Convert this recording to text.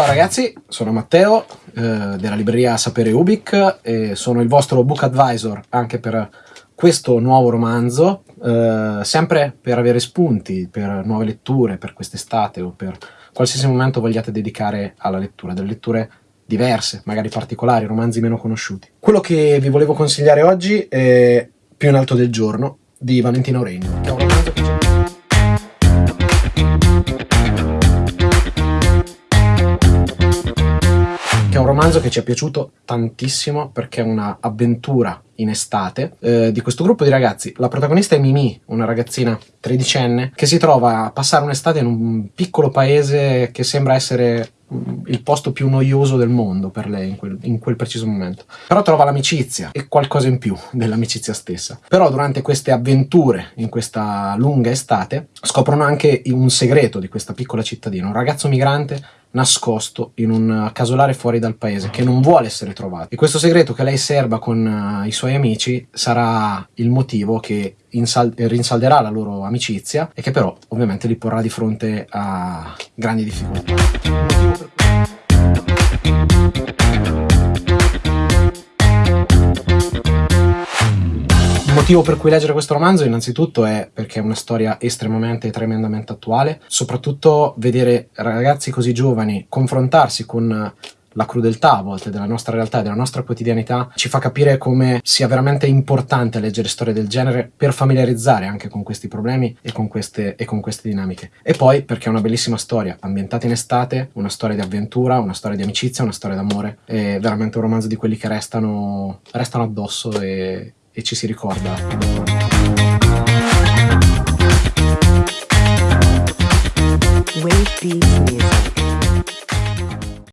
Ciao ragazzi, sono Matteo eh, della libreria Sapere Ubic e sono il vostro book advisor anche per questo nuovo romanzo, eh, sempre per avere spunti, per nuove letture, per quest'estate o per qualsiasi momento vogliate dedicare alla lettura, delle letture diverse, magari particolari, romanzi meno conosciuti. Quello che vi volevo consigliare oggi è Più in alto del giorno di Valentina Oregno, romanzo che ci è piaciuto tantissimo perché è un'avventura in estate eh, di questo gruppo di ragazzi. La protagonista è Mimi, una ragazzina tredicenne che si trova a passare un'estate in un piccolo paese che sembra essere mm, il posto più noioso del mondo per lei in quel, in quel preciso momento. Però trova l'amicizia e qualcosa in più dell'amicizia stessa. Però durante queste avventure, in questa lunga estate, scoprono anche un segreto di questa piccola cittadina. Un ragazzo migrante nascosto in un casolare fuori dal paese che non vuole essere trovato. E questo segreto che lei serba con uh, i suoi amici sarà il motivo che rinsalderà la loro amicizia e che però ovviamente li porrà di fronte a grandi difficoltà motivo per cui leggere questo romanzo innanzitutto è perché è una storia estremamente e tremendamente attuale, soprattutto vedere ragazzi così giovani confrontarsi con la crudeltà a volte della nostra realtà e della nostra quotidianità ci fa capire come sia veramente importante leggere storie del genere per familiarizzare anche con questi problemi e con queste, e con queste dinamiche. E poi perché è una bellissima storia, ambientata in estate, una storia di avventura, una storia di amicizia, una storia d'amore, è veramente un romanzo di quelli che restano, restano addosso e, e ci si ricorda. Wave